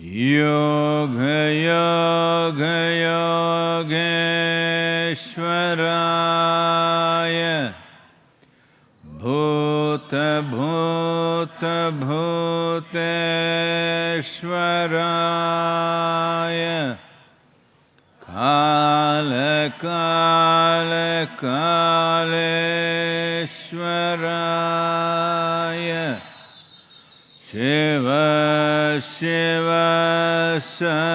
योगयो गयोग्वराय भो त भोत भोत श्वराय काल कालकाल्वरा शिव सर्वेश्वराय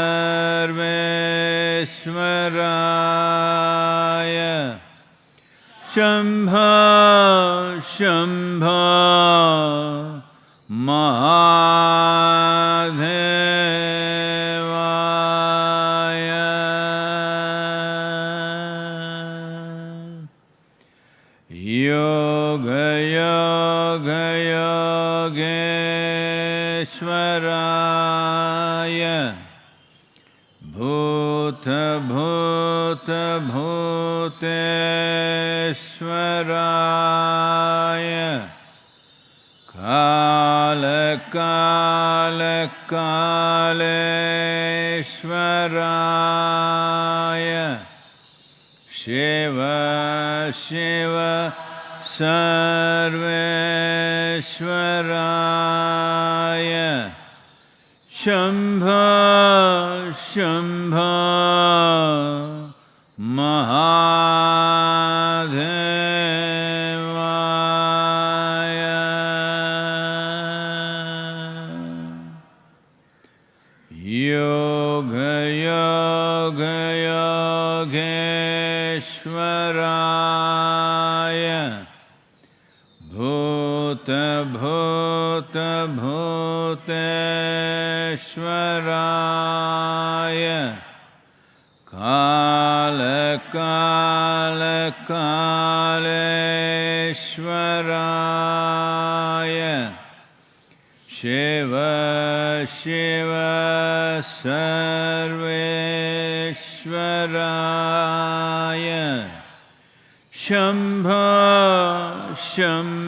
शम्भो शम्भो महा भूतेश्वराय कालकालकालेश्वराय। शिव शिव सर्वेश्वराय। शम्भ शम्भ। श्वराय कालकालकालेश्वराय। शिव शिव सर्वेश्वराय। शम्भ शम्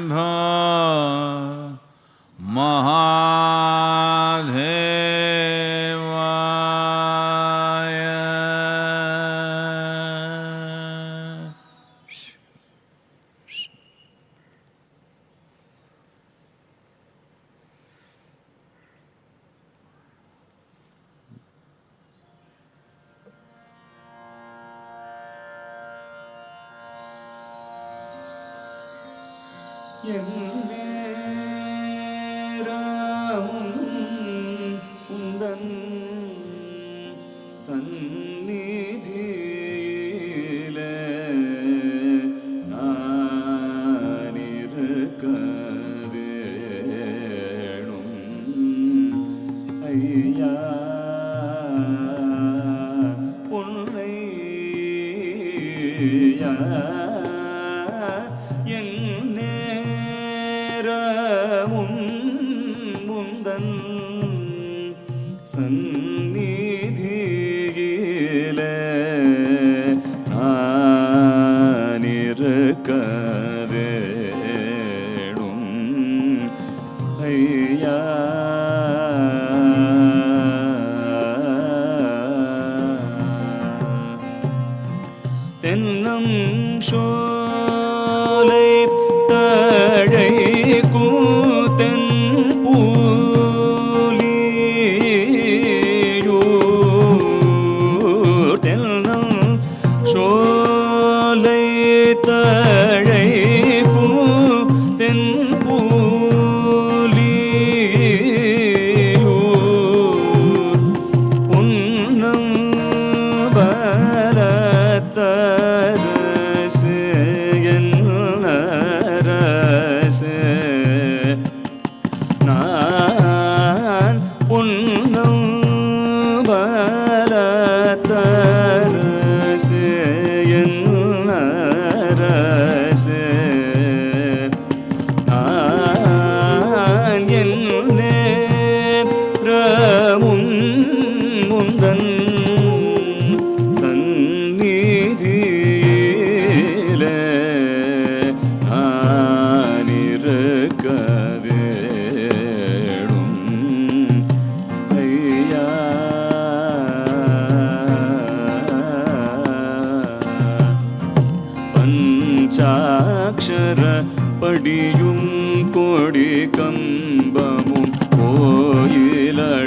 படியும் கொடி கம்பமும் கோயிலழகும்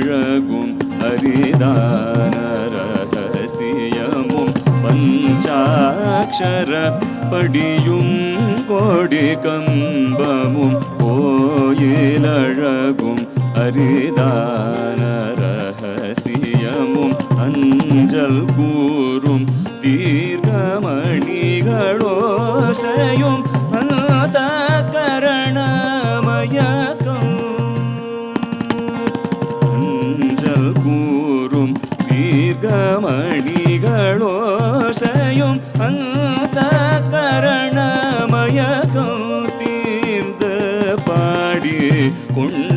ஹரிதான ரகசியமும் பஞ்சாட்சர படியும் கொடி கம்பமும் கோயிலழகும் ஹரிதான ரகசியமும் அஞ்சல் கூறும் தீர்க்கமணிகளும் தீர்க்கமணிகளோசையும் அந்த கரணமயக்கம் அஞ்சல் கூறும் தீர்க்கமணிகளோசையும் அந்த கரணமயக்கம் தீர்ந்த பாடி கொண்டில்னே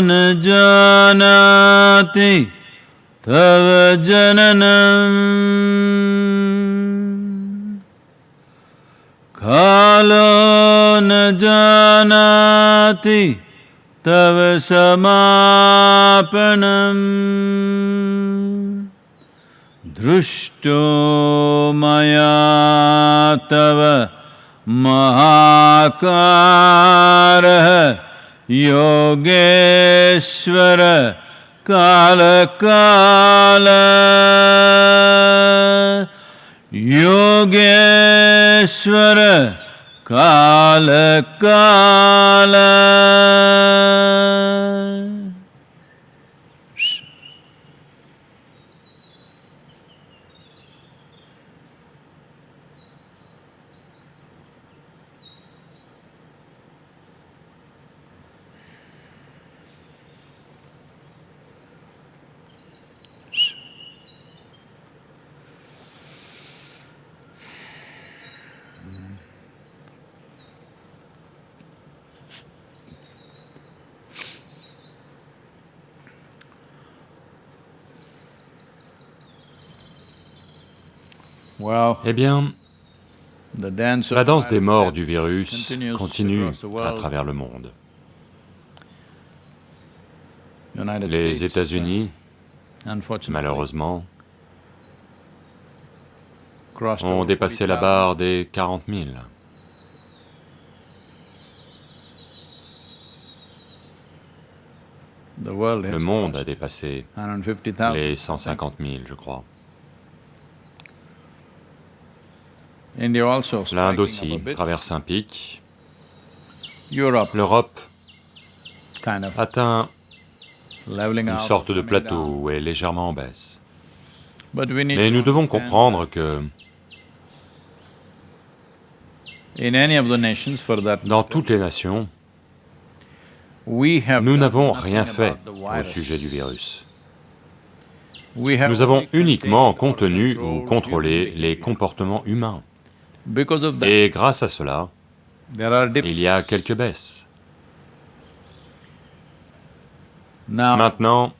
न जानाति तव जननम्। कालो न जानाति तव समापनम्। दृष्टो मया तव महाकारः योगेश्वर कालकाल। योगेश्वर कालकाल। Eh bien, la danse des morts du virus continue à travers le monde. Les États-Unis, uh, malheureusement, ont dépassé la 40,000. barre des 40 000. The world Le monde a dépassé 150,000. les 150 000, je crois. L'Inde aussi traverse un pic. Europe L'Europe atteint une sorte de plateau où est légèrement en baisse. Mais nous devons comprendre que dans toutes les nations, nous n'avons rien fait au sujet du virus. Nous avons uniquement contenu ou contrôlé les comportements humains. Et grâce à cela, il y a quelques baisses. Maintenant,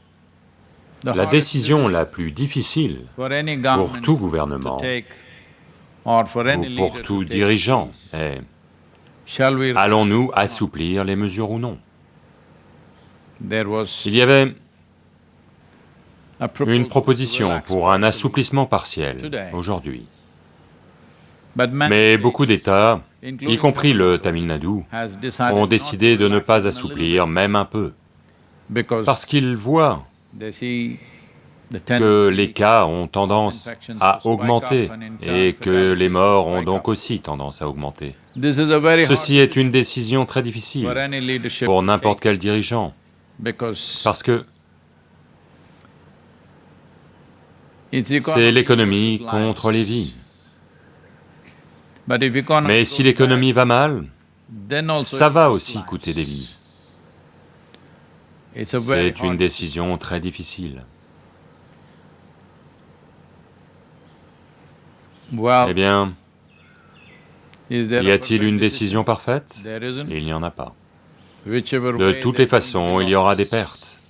la décision la plus difficile pour tout to gouvernement ou pour to tout dirigeant est allons-nous assouplir les mesures ou non? Il y avait une proposition pour un assouplissement partiel aujourd'hui. Mais beaucoup d'États, y compris le Tamil Nadu, ont décidé de ne pas assouplir même un peu, parce qu'ils voient que les cas ont tendance à augmenter et que les morts ont donc aussi tendance à augmenter. Ceci est une décision très difficile pour n'importe quel dirigeant, parce que c'est l'économie contre les vies. Economy Mais si l'économie va mal, ça va aussi coûter des vies. C'est une décision très difficile. Eh bien, y a-t-il une décision parfaite? Il n'y en a pas. De toutes les façons, il y aura des pertes.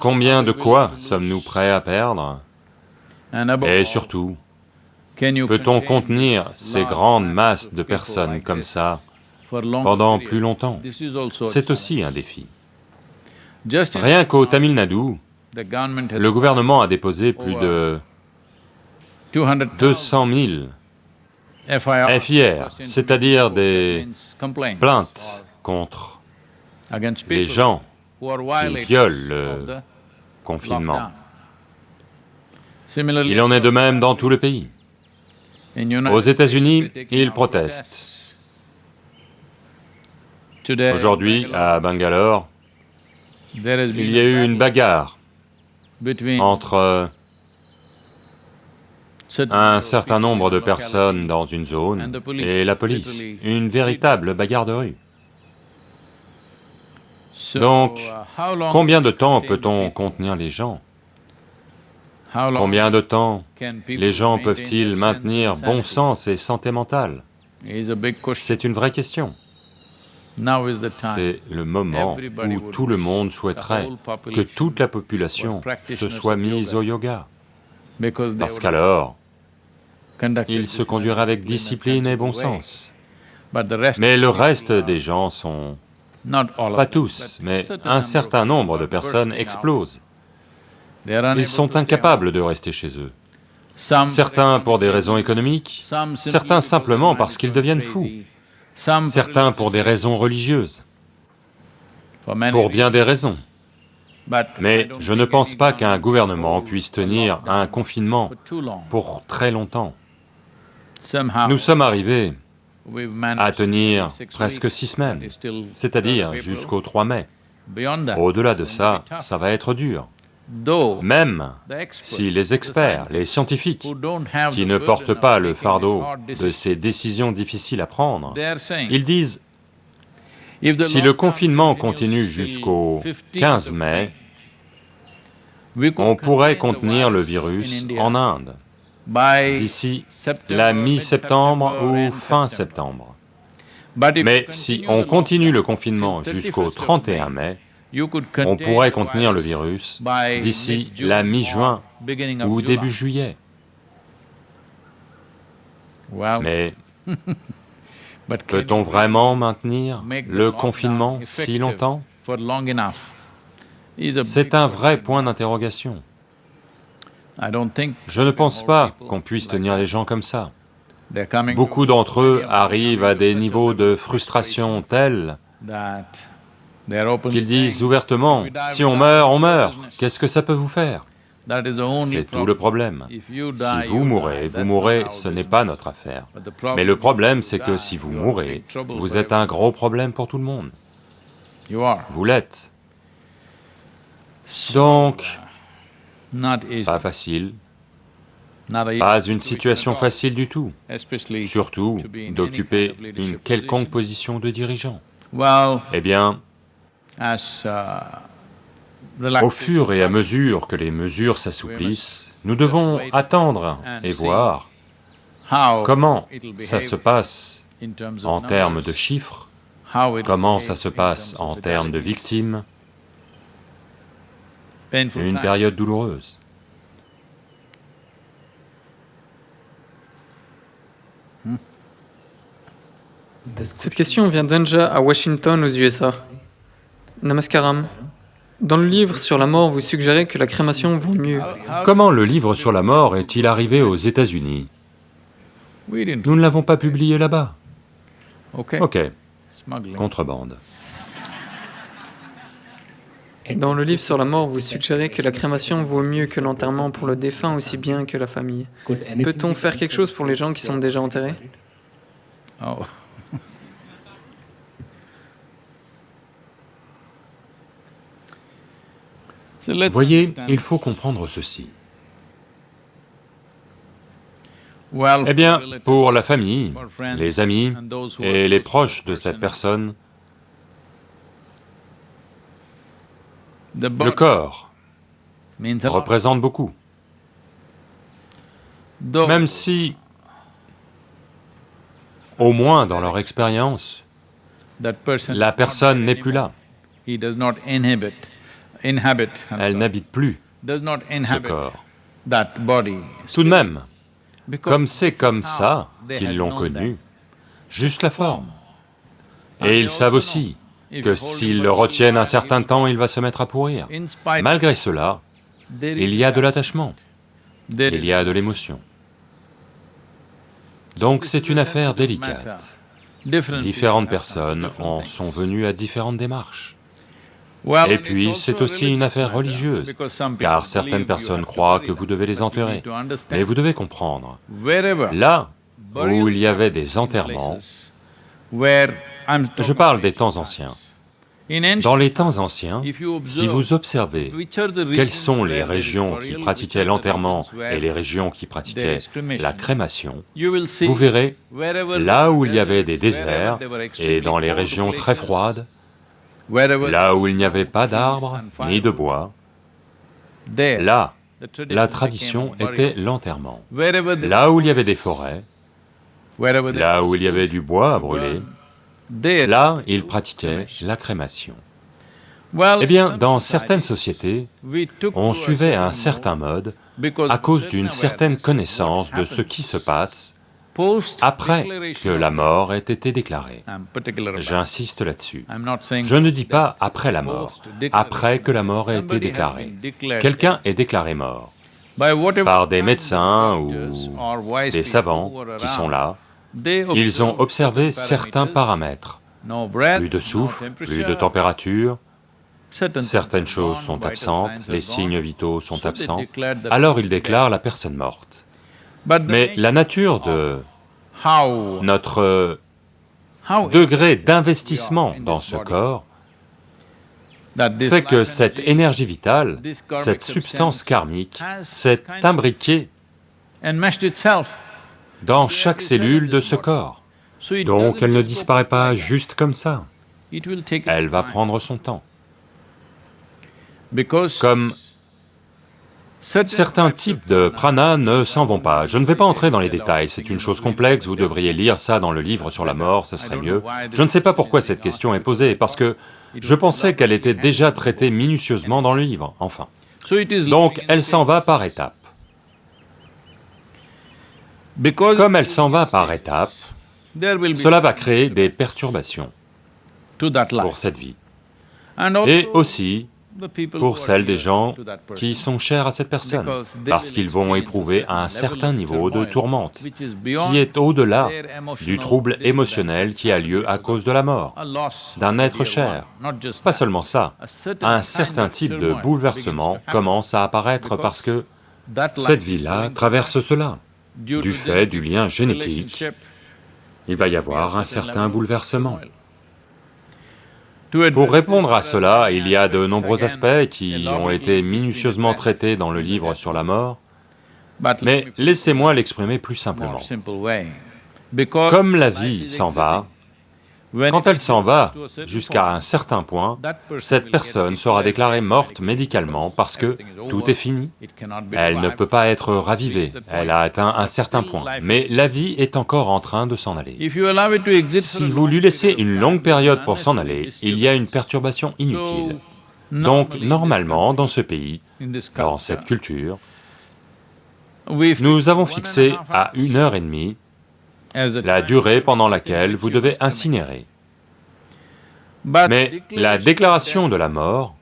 Combien de quoi sommes-nous prêts à perdre? Et surtout, peut-on contenir ces grandes masses de personnes comme ça pendant plus longtemps? C'est aussi un défi. Rien qu'au Tamil Nadu, le gouvernement a déposé plus de 200,000 200 000 FIR, c'est-à-dire des plaintes contre people gens qui violent le confinement. Il en est de même dans tout le pays. Aux États-Unis, ils protestent. Aujourd'hui, à Bangalore, il y a eu une bagarre entre un certain in nombre de personnes dans une zone et la police. Une véritable bagarre de rue. Donc, uh, Combien de temps peut-on contenir les gens? Combien de temps les gens peuvent-ils maintenir bon sens et santé mentale. C'est une vraie question. Now is the time. C'est le moment où tout le monde souhaiterait que toute la population se soit mise au yoga, parce qu'alors, ils se conduiraient avec discipline et bon sens. Mais le reste des gens sont, pas tous, mais un certain nombre de personnes explosent. Ils sont incapables de rester chez eux. Certains pour des raisons économiques, certains simplement parce qu'ils deviennent fous, certains pour des raisons religieuses, pour bien des raisons. Mais je ne pense pas qu'un gouvernement puisse tenir un confinement pour très longtemps. Nous sommes arrivés à tenir presque six semaines, c'est-à-dire 3rd of April. jusqu'au 3 mai. Au-delà de ça, ça va être dur. Même si les experts, les scientifiques, qui ne portent pas le fardeau de ces décisions difficiles à prendre, ils disent, si le confinement continue jusqu'au 15th 15 of mai, on pourrait contenir le virus en Inde d'ici la mi-septembre ou fin septembre. Mais si on continue le confinement jusqu'au 31st of 31 May, mai, On pourrait contenir le virus d'ici la mi-juin ou début juillet. Mais peut-on vraiment maintenir le confinement si longtemps? C'est un vrai point d'interrogation. Je ne pense pas qu'on puisse tenir les gens comme ça. Beaucoup d'entre eux arrivent à des niveaux de frustration tels qu'ils disent ouvertement, si on meurt, on meurt, qu'est-ce que ça peut vous faire C'est tout le problème. Si vous mourrez, vous mourrez, ce n'est pas notre affaire. Mais le problème, c'est que si vous mourrez, vous êtes un gros problème pour tout le monde. Vous l'êtes. Donc, pas facile, pas une situation facile du tout, surtout d'occuper une quelconque position. de dirigeant. Eh bien, au relaxation fur et à mesure que les mesures s'assouplissent, nous devons attendre et voir comment ça se passe en termes de chiffres, comment ça se passe en termes de victimes, une période douloureuse. Cette question vient d'Anja à Washington aux USA. Namaskaram. Dans le livre sur la mort, vous suggérez que la crémation vaut mieux. Comment le livre sur la mort est-il arrivé aux États-Unis? Nous ne l'avons pas publié là-bas. Ok, contrebande. Dans le livre sur la mort, vous suggérez que la crémation vaut mieux que l'enterrement pour le défunt aussi bien que la famille. Peut-on faire quelque chose pour les gens qui sont déjà enterrés? Voyez, il faut comprendre ceci. Eh bien, pour la famille, les amis et les proches de cette person, personne, le corps représente beaucoup. Même si, au moins dans leur expérience, la personne n'est plus là, elle n'habite plus ce corps. Tout de même, comme c'est comme ça qu'ils l'ont connu, juste la forme. Et ils savent aussi que s'ils le retiennent un certain temps, il va se mettre à pourrir. Malgré cela, il y a de l'attachement, il y a de l'émotion. Donc c'est une affaire délicate. Différentes personnes en sont venues à différentes démarches. Et puis, c'est aussi une affaire religieuse, car certaines personnes croient que vous devez les enterrer. Mais vous devez comprendre, là où il y avait des enterrements, je parle des temps anciens. Dans les temps anciens, si vous observez quelles sont les régions qui pratiquaient l'enterrement et les régions qui pratiquaient la crémation, vous verrez, là où il y avait des déserts et dans les régions très froides, là où il n'y avait pas d'arbres ni de bois, là, la tradition était l'enterrement. Là où il y avait des forêts, là où il y avait du bois à brûler, là, ils pratiquaient la crémation. Eh bien, dans certaines sociétés, on suivait un certain mode à cause d'une certaine connaissance de ce qui se passe après que la mort ait été déclarée. J'insiste là-dessus. Je ne dis pas après la mort, après que la mort ait été déclarée. Quelqu'un est déclaré mort par des médecins ou des savants qui sont là. Ils ont observé certain certains paramètres. Plus de souffle, plus de température, certaines choses sont absentes, les signes vitaux sont absents, alors ils déclarent la personne morte. Mais la nature de notre degré d'investissement dans ce corps fait que cette énergie vitale, cette substance karmique, s'est imbriquée dans chaque cellule de ce corps. Donc elle ne disparaît pas juste comme ça, elle va prendre son temps. Comme Certains types de prana ne s'en vont pas. Je ne vais pas entrer dans les détails, c'est une chose complexe, vous devriez lire ça dans le livre sur la mort, ce serait mieux. Je ne sais pas pourquoi cette question est posée, parce que je pensais qu'elle était déjà traitée minutieusement dans le livre, enfin. Donc, elle s'en va par étapes. Comme elle s'en va par étapes, cela va créer des perturbations pour cette vie. Et aussi pour celles des gens qui sont chers à cette personne, parce qu'ils vont éprouver un certain niveau de tourmente, qui est au-delà du trouble émotionnel qui a lieu à cause de la mort, d'un être cher. Pas seulement ça, un certain type de bouleversement commence à apparaître parce que cette vie-là traverse cela. Du fait du lien génétique, il va y avoir un certain bouleversement. Pour répondre à cela, il y a de nombreux aspects qui ont été minutieusement traités dans le livre sur la mort, mais laissez-moi l'exprimer plus simplement. Comme la vie s'en va, quand elle s'en va jusqu'à un certain point, cette personne sera déclarée morte médicalement parce que tout est fini. Elle ne peut pas être ravivée, elle a atteint un certain point, mais la vie est encore en train de s'en aller. Si vous lui laissez une longue période pour s'en aller, il y a une perturbation inutile. Donc, normalement, dans ce pays, dans cette culture, nous avons fixé à une heure et demie la durée pendant laquelle vous devez incinérer. Mais la déclaration de la mort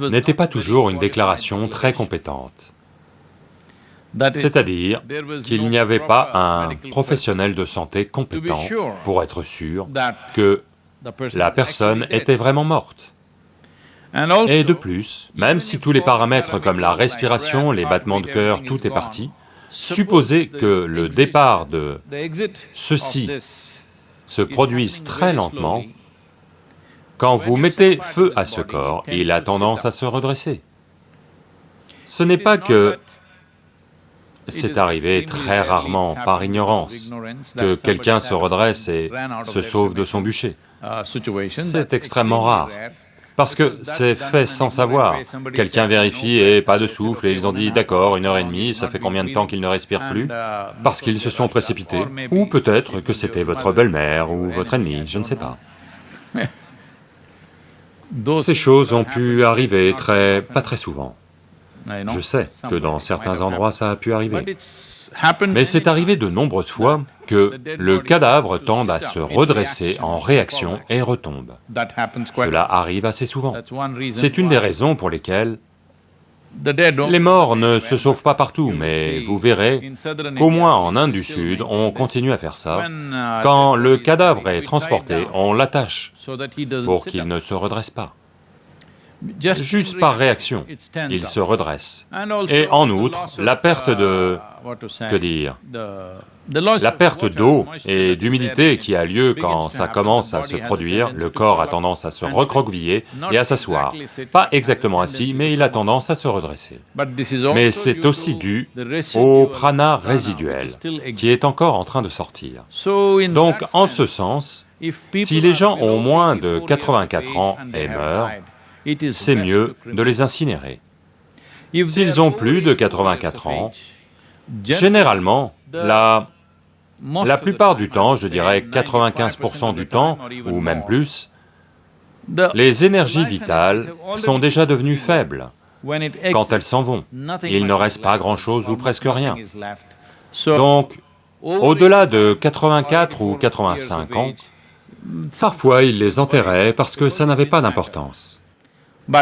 n'était pas toujours une déclaration très compétente. C'est-à-dire qu'il n'y avait pas un professionnel de santé compétent pour être sûr que la personne était vraiment morte. Et de plus, même si tous les paramètres comme la respiration, les battements de cœur, tout est parti, supposez que le départ de ceci se produise très lentement, quand vous mettez feu à ce corps, il a tendance à se redresser. Ce n'est pas que c'est arrivé très rarement par ignorance, que quelqu'un se redresse et se sauve de son bûcher. C'est extrêmement rare. Parce que c'est fait sans savoir. Quelqu'un vérifie et pas de souffle, et ils ont dit, d'accord, une heure et demie, ça fait combien de temps qu'ils ne respirent plus Parce qu'ils se sont précipités. Ou peut-être que c'était votre belle-mère ou votre ennemi, je ne sais pas. Ces choses ont pu arriver très... pas très souvent. Je sais que dans certains endroits ça a pu arriver. Mais c'est arrivé de nombreuses fois que le cadavre tende à se redresser en réaction et retombe. Cela arrive assez souvent. C'est une des raisons pour lesquelles les morts ne se sauvent pas partout, mais vous verrez qu'au moins en Inde du Sud, on continue à faire ça. Quand le cadavre est transporté, on l'attache pour qu'il ne se redresse pas. Juste par réaction, il se redresse. Et en outre, la perte de... que dire? La perte d'eau et d'humidité qui a lieu quand ça commence à se produire, le corps a tendance à se recroqueviller et à s'asseoir. Pas exactement assis, mais il a tendance à se redresser. Mais c'est aussi dû au prana résiduel qui est encore en train de sortir. Donc, en ce sens, si les gens ont moins de 84 ans et meurent, c'est mieux de les incinérer. S'ils ont plus de 84 ans, généralement, la, la plupart du temps, je dirais 95% du temps, ou même plus, les énergies vitales sont déjà devenues faibles quand elles s'en vont. Il ne reste pas grand-chose ou presque rien. Donc, au-delà de 84 ou 85 ans, parfois ils les enterraient parce que ça n'avait pas d'importance.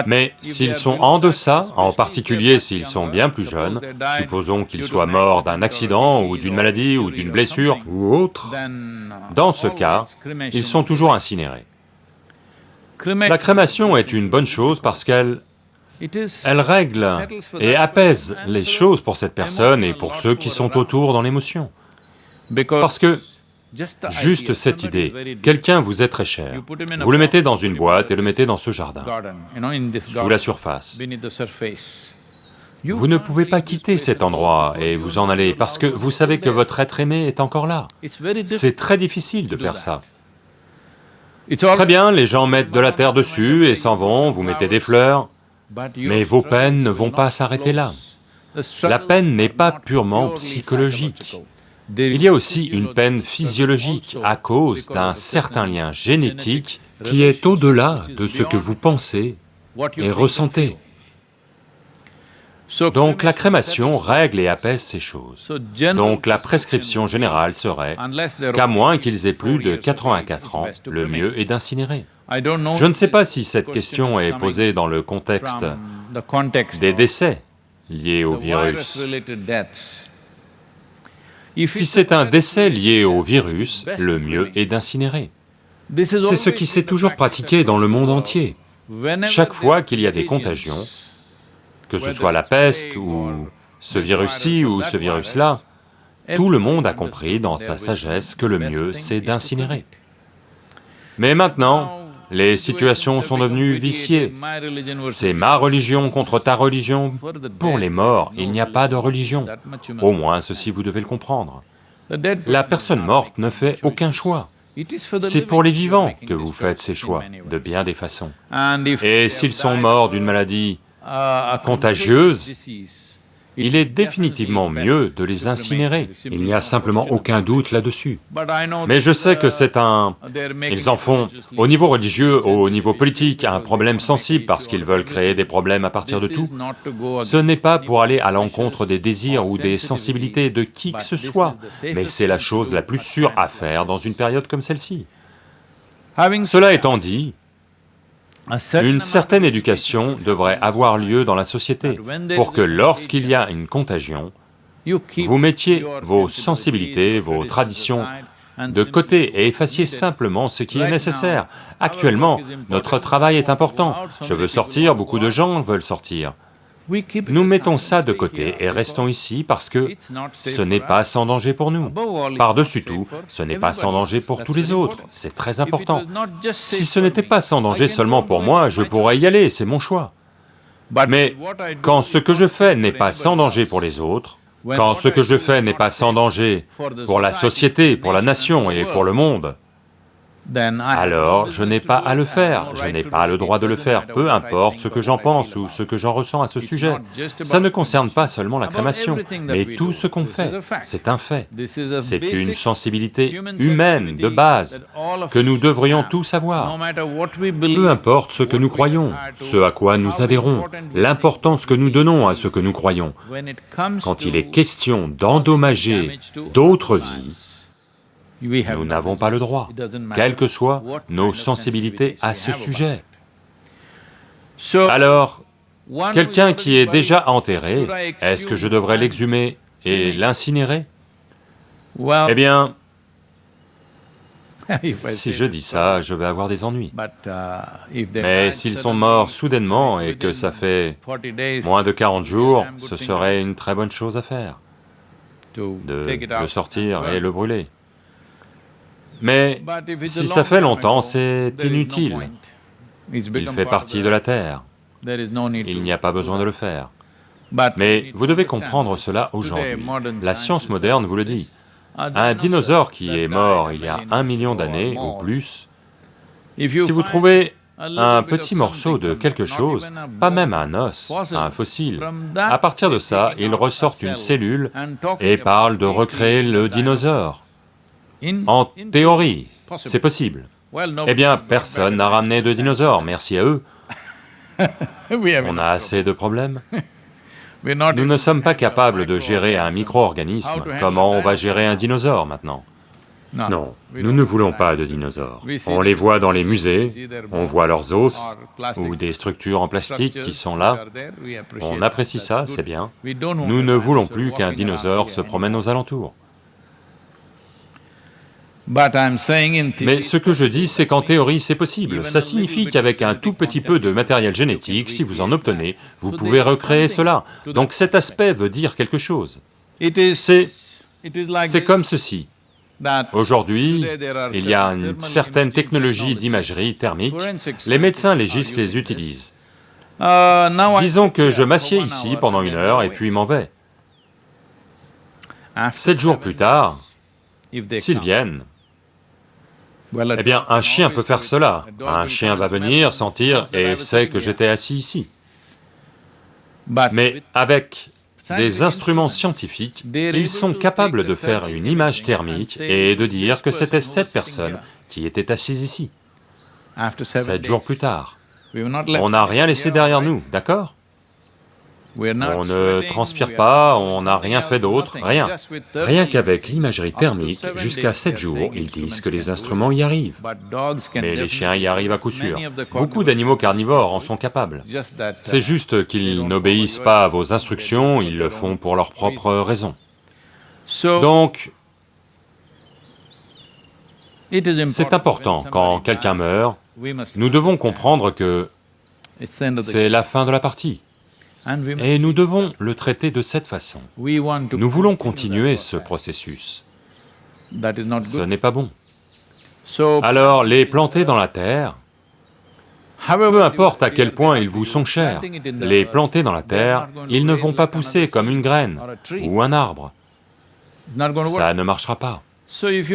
Mais s'ils sont en deçà, en particulier s'ils sont bien plus jeunes, supposons qu'ils soient morts d'un accident ou d'une maladie ou d'une blessure ou autre, dans ce cas, ils sont toujours incinérés. La crémation est une bonne chose parce qu'elle elle règle et apaise les choses pour cette personne et pour ceux qui sont autour dans l'émotion. Parce que Juste cette idée, quelqu'un vous est très cher, vous le mettez dans une boîte et le mettez dans ce jardin, sous la surface. Vous ne pouvez pas quitter cet endroit et vous en aller parce que vous savez que votre être aimé est encore là. C'est très difficile de faire ça. Très bien, les gens mettent de la terre dessus et s'en vont, vous mettez des fleurs, mais vos peines ne vont pas s'arrêter là. la peine n'est pas purement psychologique. Il y a aussi une peine physiologique à cause d'un certain lien génétique qui est au-delà de ce que vous pensez et ressentez. Donc la crémation règle et apaise ces choses. Donc la prescription générale serait qu'à moins qu'ils aient plus de 84 ans, le mieux est d'incinérer. Je ne sais pas si cette question est posée dans le contexte des décès liés au virus. Si c'est un décès lié au virus, le mieux est d'incinérer. C'est ce qui s'est toujours pratiqué dans le monde entier. Chaque fois qu'il y a des contagions, que ce soit la peste ou ce virus-ci ou ce virus-là, tout le monde a compris dans sa sagesse que le mieux c'est d'incinérer. Mais maintenant, les situations sont devenues viciées. C'est ma religion contre ta religion. Pour les morts, il n'y a pas de religion. Au moins, ceci vous devez le comprendre. La personne morte ne fait aucun choix. C'est pour les vivants que vous faites ces choix, de bien des façons. Et s'ils sont morts d'une maladie contagieuse, il est définitivement mieux de les incinérer, il n'y a simplement aucun doute là-dessus. Mais je sais que c'est un... Ils en font, au niveau religieux, au niveau politique, un problème sensible parce qu'ils veulent créer des problèmes à partir de tout. Ce n'est pas pour aller à l'encontre des désirs ou des sensibilités de qui que ce soit, mais c'est la chose la plus sûre à faire dans une période comme celle-ci. Cela étant dit, une certaine éducation devrait avoir lieu dans la société pour que lorsqu'il y a une contagion, vous mettiez vos sensibilités, vos traditions de côté et effaciez simplement ce qui est nécessaire. Actuellement, notre travail est important, je veux sortir, beaucoup de gens veulent sortir. Nous mettons ça de côté et restons ici parce que ce n'est pas sans danger pour nous. Par-dessus tout, ce n'est pas sans danger pour tous les autres, c'est très important. Si ce n'était pas sans danger seulement pour moi, je pourrais y aller, c'est mon choix. Mais quand ce que je fais n'est pas sans danger pour les autres, quand ce que je fais n'est pas sans danger pour la société, pour la nation et pour le monde, alors je n'ai pas à le faire, je n'ai pas le droit de le faire, peu importe ce que j'en pense ou ce que j'en ressens à ce sujet. Ça ne concerne pas seulement la crémation, mais tout ce qu'on fait, c'est un fait. C'est une sensibilité humaine de base que nous devrions tous avoir. Peu importe ce que nous croyons, ce à quoi nous adhérons, l'importance que nous donnons à ce que nous croyons, quand il est question d'endommager d'autres vies, nous n'avons pas le droit, quelles que soient nos sensibilités à ce sujet. Alors, quelqu'un qui est déjà enterré, est-ce que je devrais l'exhumer et l'incinérer? Eh bien, si je dis ça, je vais avoir des ennuis. Mais s'ils sont morts soudainement et que ça fait moins de 40 jours, ce serait une très bonne chose à faire, de le sortir et le brûler. Mais si ça fait longtemps, c'est inutile. Il fait partie de la Terre. Il n'y a pas besoin de le faire. Mais vous devez comprendre cela aujourd'hui. La science moderne vous le dit. Un dinosaure qui est mort il y a un million d'années ou plus, si vous trouvez un petit morceau de quelque chose, pas même un os, un fossile, à partir de ça, il ressort une cellule et parle de recréer le dinosaure. En théorie, c'est possible. Eh bien, personne n'a ramené de dinosaures, merci à eux. On a assez de problèmes. Nous ne sommes pas capables de gérer un micro-organisme, comment on va gérer un dinosaure maintenant? Non, nous ne voulons pas de dinosaures. On les voit dans les musées, on voit leurs os, ou des structures en plastique qui sont là, on apprécie ça, c'est bien. Nous ne voulons plus qu'un dinosaure se promène aux alentours. Mais ce que je dis, c'est qu'en théorie, c'est possible. Ça signifie qu'avec un tout petit peu de matériel génétique, si vous en obtenez, vous pouvez recréer cela. Donc cet aspect veut dire quelque chose. C'est comme ceci. Aujourd'hui, il y a une certaine technologie d'imagerie thermique, les médecins légistes les utilisent. Disons que je m'assieds ici pendant une heure et puis m'en vais. Sept jours plus tard, s'ils viennent, eh bien, un chien peut faire cela. Un chien va venir, sentir et sait que j'étais assis ici. Mais avec des instruments scientifiques, ils sont capables de faire une image thermique et de dire que c'était cette personne qui était assise ici, sept jours plus tard. On n'a rien laissé derrière nous, d'accord? On ne transpire pas, on n'a rien fait d'autre, rien. Rien qu'avec l'imagerie thermique, jusqu'à 7 jours, ils disent que les instruments y arrivent. Mais les chiens y arrivent à coup sûr. Beaucoup d'animaux carnivores en sont capables. C'est juste qu'ils n'obéissent pas à vos instructions, ils le font pour leurs propres raisons. Donc, c'est important, quand quelqu'un meurt, nous devons comprendre que c'est la fin de la partie. Et nous devons le traiter de cette façon. Nous voulons continuer ce processus. Ce n'est pas bon. Alors, les planter dans la terre, peu importe à quel point ils vous sont chers, les planter dans la terre, ils ne vont pas pousser comme une graine ou un arbre. Ça ne marchera pas.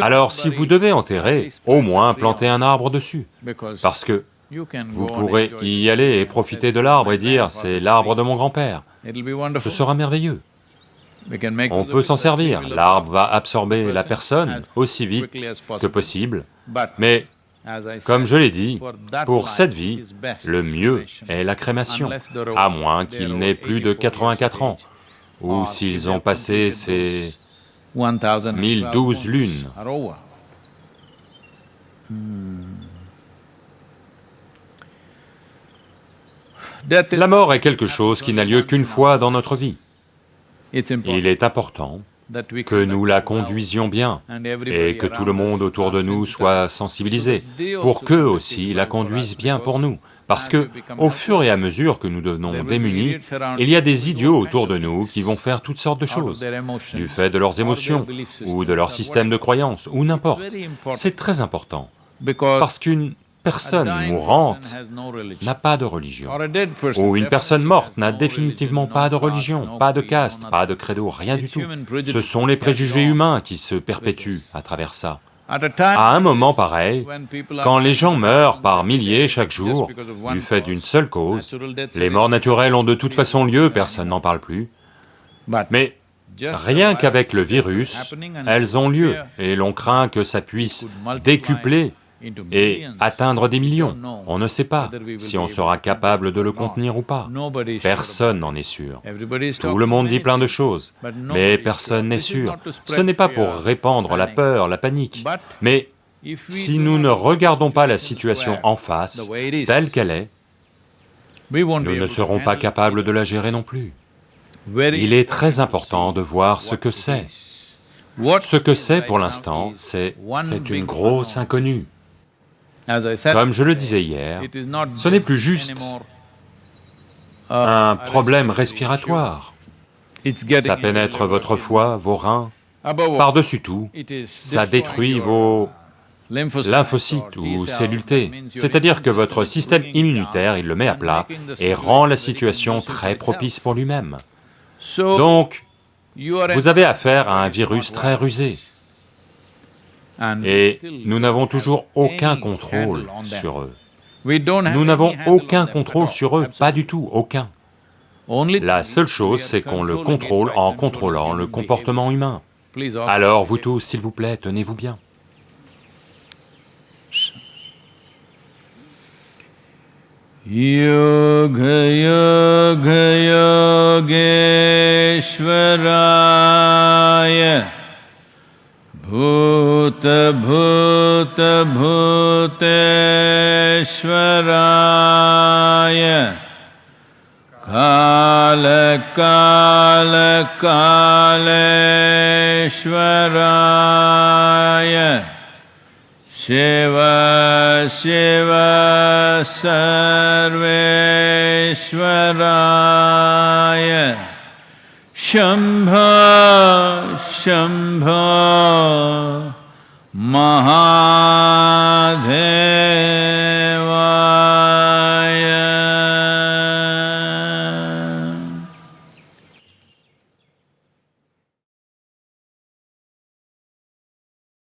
Alors si vous devez enterrer, au moins plantez un arbre dessus, parce que vous pourrez y aller et profiter de l'arbre et dire, c'est l'arbre de mon grand-père. Ce sera merveilleux. On peut s'en servir, l'arbre va absorber la personne aussi vite que possible, mais comme je l'ai dit, pour cette vie, le mieux est la crémation, à moins qu'il n'ait plus de 84 ans, ou s'ils ont passé ces 1012 lunes. La mort est quelque chose qui n'a lieu qu'une fois dans notre vie. Il est important que nous la conduisions bien et que tout le monde autour de nous soit sensibilisé pour qu'eux aussi la conduisent bien pour nous. Parce que, au fur et à mesure que nous devenons démunis, il y a des idiots autour de nous qui vont faire toutes sortes de choses, du fait de leurs émotions, ou de leur système de croyance, ou n'importe. C'est très important, parce qu'une personne mourante n'a pas de religion, ou une personne morte n'a définitivement pas de religion, pas de caste, pas de credo, rien du tout. Ce sont les préjugés humains qui se perpétuent à travers ça. À un moment pareil, quand les gens meurent par milliers chaque jour, du fait d'une seule cause, les morts naturelles ont de toute façon lieu, personne n'en parle plus, mais rien qu'avec le virus, elles ont lieu, et l'on craint que ça puisse décupler et atteindre des millions. On ne sait pas si on sera capable de le contenir ou pas. Personne n'en est sûr. Tout le monde dit plein de choses, mais personne n'est sûr. Ce n'est pas pour répandre la peur, la panique, mais si nous ne regardons pas la situation en face, telle qu'elle est, nous ne serons pas capables de la gérer non plus. Il est très important de voir ce que c'est. Ce que c'est pour l'instant, c'est une grosse inconnue. Comme je le disais hier, ce n'est plus juste un problème respiratoire. Ça pénètre votre foie, vos reins, par-dessus tout, ça détruit vos lymphocytes ou cellules T, c'est-à-dire que votre système immunitaire, il le met à plat et rend la situation très propice pour lui-même. Donc, vous avez affaire à un virus très rusé. Et nous n'avons toujours aucun contrôle sur eux. Nous n'avons aucun contrôle sur eux, pas du tout, aucun. La seule chose, c'est qu'on le contrôle en contrôlant le comportement humain. Alors vous tous, s'il vous plaît, tenez-vous bien. भूतभूतभूतेश्वराय कालकालकालेश्वराय शिव शिव सर्वेश्वराय शम्भ शम्भ महा